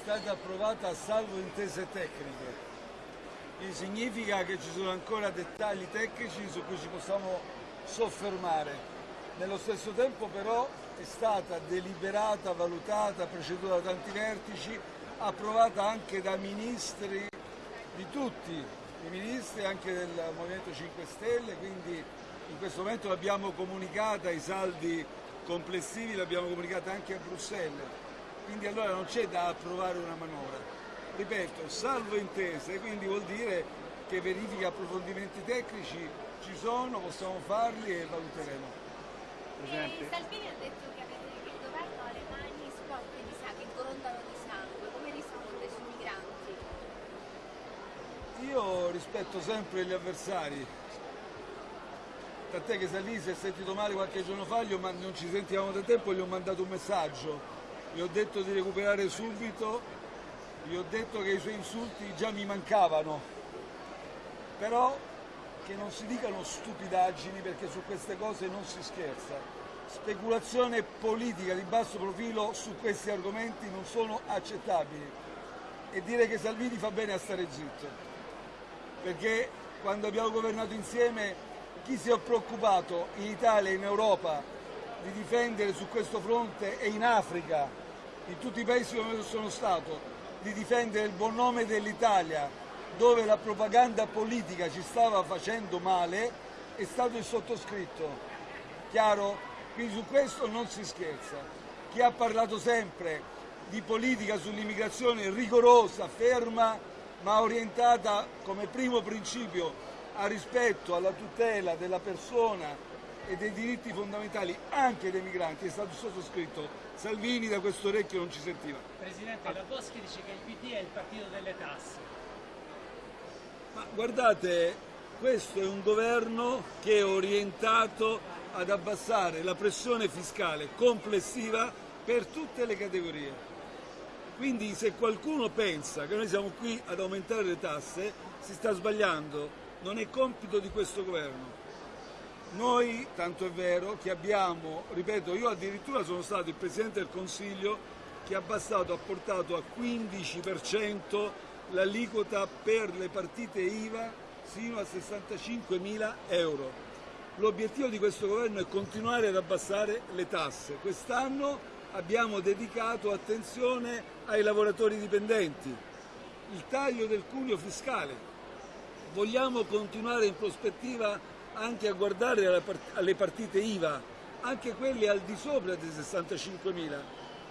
stata approvata a salvo intese tecniche. Quindi significa che ci sono ancora dettagli tecnici su cui ci possiamo soffermare. Nello stesso tempo però è stata deliberata, valutata, preceduta da tanti vertici, approvata anche da ministri di tutti i ministri, anche del Movimento 5 Stelle, quindi in questo momento l'abbiamo comunicata, i saldi complessivi l'abbiamo comunicata anche a Bruxelles, quindi allora non c'è da approvare una manovra. Ripeto, salvo intese, quindi vuol dire che verifiche e approfondimenti tecnici ci sono, possiamo farli e valuteremo. Presidente. Eh, Salvini ha detto che, avete, che il governo ha le mani sporche di sangue, che grondano di sangue. Come risponde sui migranti? Io rispetto sempre gli avversari. Tant'è che Salvini si è sentito male qualche giorno fa, ma non ci sentivamo da tempo, gli ho mandato un messaggio. Gli ho detto di recuperare subito, gli ho detto che i suoi insulti già mi mancavano. Però che non si dicano stupidaggini perché su queste cose non si scherza. Speculazione politica di basso profilo su questi argomenti non sono accettabili e dire che Salvini fa bene a stare zitto, perché quando abbiamo governato insieme chi si è preoccupato in Italia e in Europa di difendere su questo fronte e in Africa, in tutti i paesi dove sono stato, di difendere il buon nome dell'Italia dove la propaganda politica ci stava facendo male è stato il sottoscritto. Chiaro? Quindi su questo non si scherza. Chi ha parlato sempre di politica sull'immigrazione rigorosa, ferma, ma orientata come primo principio a rispetto, alla tutela della persona e dei diritti fondamentali anche dei migranti è stato sottoscritto. Salvini da questo orecchio non ci sentiva. Presidente, la Boschi dice che il PD è il partito delle tasse. Ma guardate, questo è un governo che è orientato ad abbassare la pressione fiscale complessiva per tutte le categorie. Quindi se qualcuno pensa che noi siamo qui ad aumentare le tasse, si sta sbagliando, non è compito di questo governo. Noi, tanto è vero, che abbiamo, ripeto, io addirittura sono stato il Presidente del Consiglio che ha abbassato, ha portato a 15% l'aliquota per le partite IVA sino a 65 mila euro. L'obiettivo di questo governo è continuare ad abbassare le tasse. Quest'anno abbiamo dedicato attenzione ai lavoratori dipendenti, il taglio del cuneo fiscale. Vogliamo continuare in prospettiva anche a guardare alle partite IVA, anche quelle al di sopra dei 65 mila.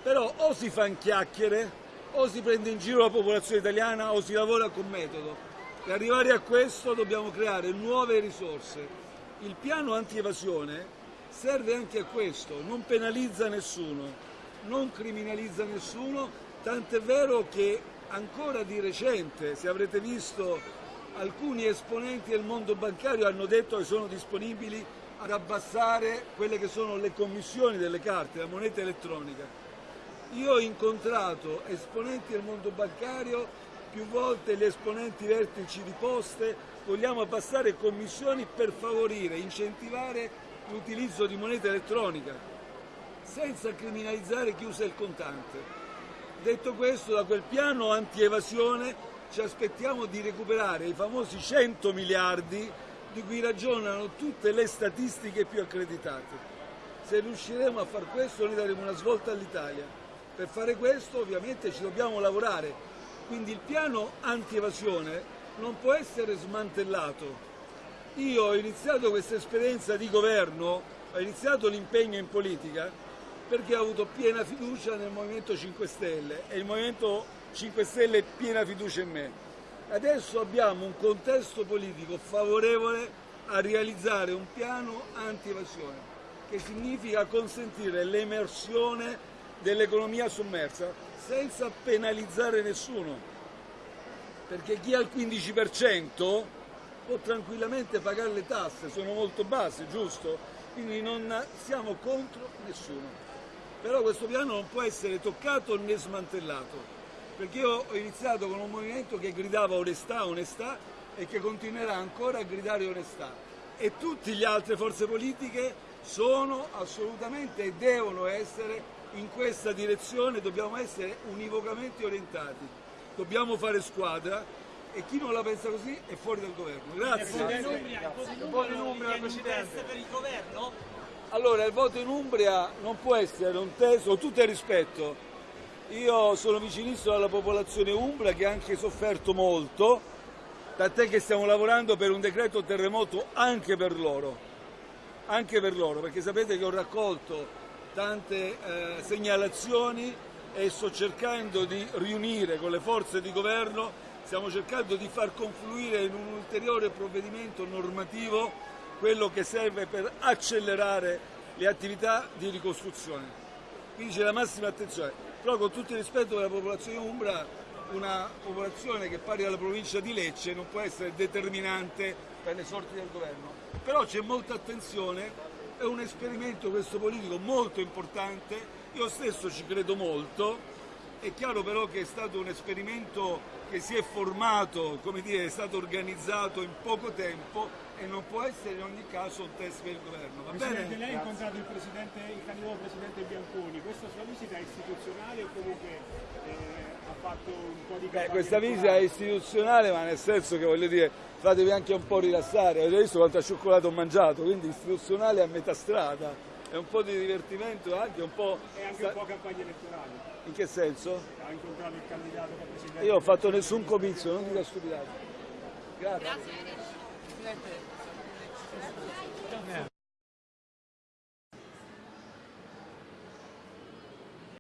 Però o si fanno chiacchiere o si prende in giro la popolazione italiana o si lavora con metodo. Per arrivare a questo dobbiamo creare nuove risorse. Il piano anti-evasione serve anche a questo, non penalizza nessuno, non criminalizza nessuno, tant'è vero che ancora di recente, se avrete visto, alcuni esponenti del mondo bancario hanno detto che sono disponibili ad abbassare quelle che sono le commissioni delle carte, la moneta elettronica. Io ho incontrato esponenti del mondo bancario, più volte gli esponenti vertici di poste, vogliamo passare commissioni per favorire, incentivare l'utilizzo di moneta elettronica, senza criminalizzare chi usa il contante. Detto questo, da quel piano anti-evasione ci aspettiamo di recuperare i famosi 100 miliardi di cui ragionano tutte le statistiche più accreditate. Se riusciremo a far questo noi daremo una svolta all'Italia. Per fare questo ovviamente ci dobbiamo lavorare, quindi il piano anti-evasione non può essere smantellato. Io ho iniziato questa esperienza di governo, ho iniziato l'impegno in politica perché ho avuto piena fiducia nel Movimento 5 Stelle e il Movimento 5 Stelle piena fiducia in me. Adesso abbiamo un contesto politico favorevole a realizzare un piano anti-evasione, che significa consentire l'emersione dell'economia sommersa senza penalizzare nessuno, perché chi ha il 15% può tranquillamente pagare le tasse, sono molto basse, giusto? Quindi non siamo contro nessuno. Però questo piano non può essere toccato né smantellato, perché io ho iniziato con un movimento che gridava onestà, onestà e che continuerà ancora a gridare onestà. E tutte le altre forze politiche sono assolutamente e devono essere in questa direzione dobbiamo essere univocamente orientati, dobbiamo fare squadra e chi non la pensa così è fuori dal governo. Il voto in Grazie. Umbria, il voto in Umbria un test per il governo? Allora, il voto in Umbria non può essere un test, con tutto il rispetto, io sono vicinissimo alla popolazione umbra che ha anche sofferto molto, tant'è che stiamo lavorando per un decreto terremoto anche per loro, anche per loro, perché sapete che ho raccolto tante eh, segnalazioni e sto cercando di riunire con le forze di governo, stiamo cercando di far confluire in un ulteriore provvedimento normativo quello che serve per accelerare le attività di ricostruzione. Quindi c'è la massima attenzione, però con tutto il rispetto per la popolazione umbra, una popolazione che pari alla provincia di Lecce non può essere determinante per le sorti del governo. Però c'è molta attenzione, è un esperimento questo politico molto importante, io stesso ci credo molto, è chiaro però che è stato un esperimento che si è formato, come dire, è stato organizzato in poco tempo e non può essere in ogni caso un test per il governo. Va Presidente, bene? lei ha incontrato il, presidente, il candidato presidente Bianconi, questa sua visita è istituzionale o comunque eh, ha fatto un po' di Beh, questa visita è istituzionale, ma nel senso che voglio dire, fatevi anche un po' rilassare, avete visto quanto cioccolato ho mangiato, quindi istituzionale a metà strada, è un po' di divertimento anche un po'... È anche un po' campagna elettorale. In che senso? Ha incontrato il candidato da presidente. Io ho fatto nessun comizio, non dica stupidate. Grazie. Grazie.